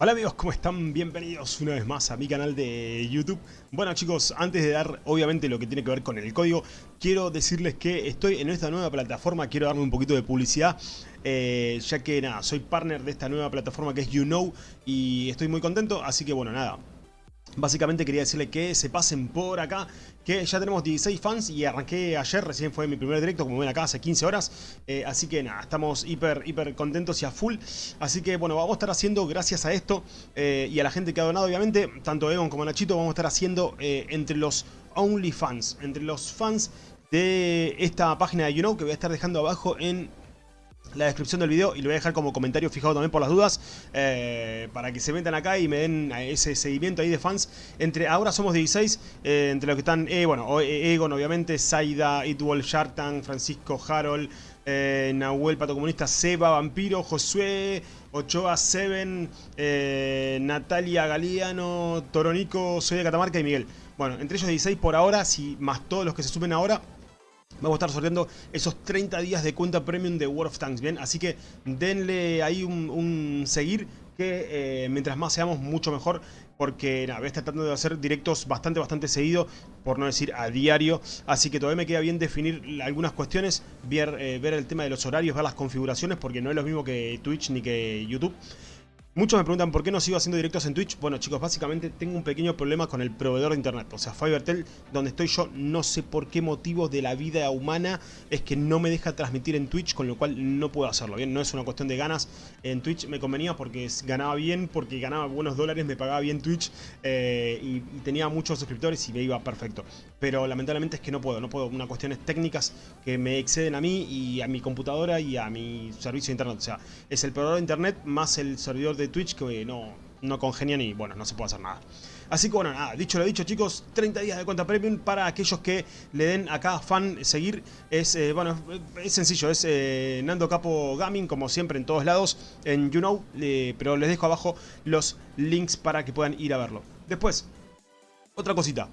Hola amigos, ¿cómo están? Bienvenidos una vez más a mi canal de YouTube. Bueno chicos, antes de dar obviamente lo que tiene que ver con el código, quiero decirles que estoy en esta nueva plataforma, quiero darme un poquito de publicidad, eh, ya que nada, soy partner de esta nueva plataforma que es YouKnow y estoy muy contento, así que bueno, nada, Básicamente quería decirle que se pasen por acá, que ya tenemos 16 fans y arranqué ayer, recién fue mi primer directo, como ven acá, hace 15 horas. Eh, así que nada, estamos hiper, hiper contentos y a full. Así que bueno, vamos a estar haciendo, gracias a esto eh, y a la gente que ha donado, obviamente, tanto Egon como Nachito, vamos a estar haciendo eh, entre los OnlyFans, entre los fans de esta página de YouKnow, que voy a estar dejando abajo en la descripción del video y lo voy a dejar como comentario fijado también por las dudas eh, para que se metan acá y me den ese seguimiento ahí de fans. Entre ahora somos 16 eh, entre los que están eh, bueno Egon obviamente Saida Itwol Shartan Francisco Harold Nahuel Pato Comunista Seba Vampiro Josué Ochoa Seven Natalia Galeano Toronico Soy de Catamarca y Miguel. Bueno entre ellos 16 por ahora si más todos los que se suben ahora Vamos a estar sorteando esos 30 días de cuenta premium de World of Tanks, ¿bien? Así que denle ahí un, seguir que eh, mientras más seamos mucho mejor porque nada, voy a estar tratando de hacer directos bastante, bastante seguido, por no decir a diario, así que todavía me queda bien definir algunas cuestiones, ver, eh, ver el tema de los horarios, ver las configuraciones, porque no es lo mismo que Twitch ni que YouTube. Muchos me preguntan por qué no sigo haciendo directos en Twitch. Bueno chicos, básicamente tengo un pequeño problema con el proveedor de internet. O sea, Fivertel, donde estoy yo, no sé por qué motivo de la vida humana es que no me deja transmitir en Twitch, con lo cual no puedo hacerlo. Bien, no es una cuestión de ganas. En Twitch me convenía porque ganaba bien, porque ganaba buenos dólares, me pagaba bien Twitch eh, y, tenía muchos suscriptores y me iba perfecto. Pero lamentablemente es que no puedo, no puedo. Unas cuestiones técnicas que me exceden a mí y a mi computadora y a mi servicio de internet. O sea, es el proveedor de internet más el servidor de Twitch que no, no congenian y bueno, no se puede hacer nada. Así que bueno, nada, dicho lo dicho chicos, 30 días de cuenta premium para aquellos que le den acá fan seguir. Es, eh, bueno, es sencillo, es eh, Nando Capo Gaming, como siempre en todos lados, en YouKnow, pero les dejo abajo los links para que puedan ir a verlo. Después, otra cosita.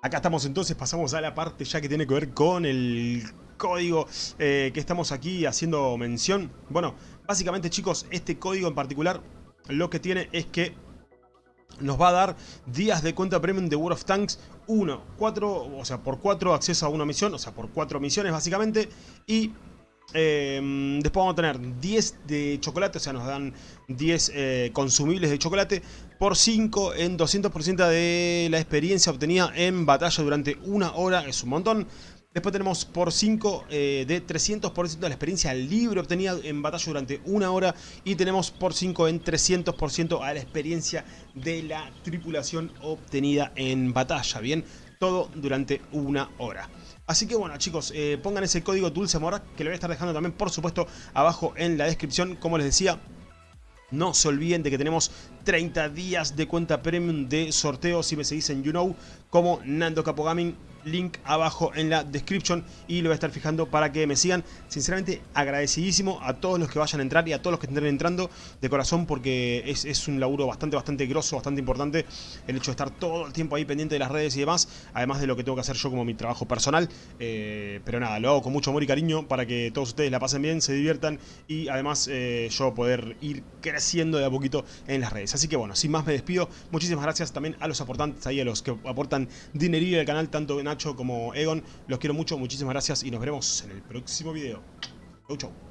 Acá estamos entonces, pasamos a la parte ya que tiene que ver con el código eh, que estamos aquí haciendo mención. Bueno, básicamente chicos, este código en particular lo que tiene es que nos va a dar días de cuenta premium de World of Tanks 1, 4, o sea, por 4 acceso a una misión, o sea, por 4 misiones básicamente, y eh, después vamos a tener 10 de chocolate, o sea, nos dan 10 eh, consumibles de chocolate por 5 en 200% de la experiencia obtenida en batalla durante una hora, es un montón. Después tenemos por 5 eh, de 300% de la experiencia libre obtenida en batalla durante una hora. Y tenemos por 5 en 300% a la experiencia de la tripulación obtenida en batalla. Bien, todo durante una hora. Así que bueno chicos, eh, pongan ese código DulceMora que lo voy a estar dejando también por supuesto abajo en la descripción. Como les decía, no se olviden de que tenemos 30 días de cuenta premium de sorteo si me seguís en YouKnow como Nando Capogaming link abajo en la description y lo voy a estar fijando para que me sigan. Sinceramente agradecidísimo a todos los que vayan a entrar y a todos los que estén entrando de corazón porque es, un laburo bastante, bastante grosso, bastante importante el hecho de estar todo el tiempo ahí pendiente de las redes y demás, además de lo que tengo que hacer yo como mi trabajo personal. Eh, pero nada, lo hago con mucho amor y cariño para que todos ustedes la pasen bien, se diviertan y además eh, yo poder ir creciendo de a poquito en las redes. Así que bueno, sin más me despido. Muchísimas gracias también a los aportantes ahí, a los que aportan dinerillo al canal, tanto Como Egon. Los quiero mucho, muchísimas gracias y nos veremos en el próximo video. Chau, chau.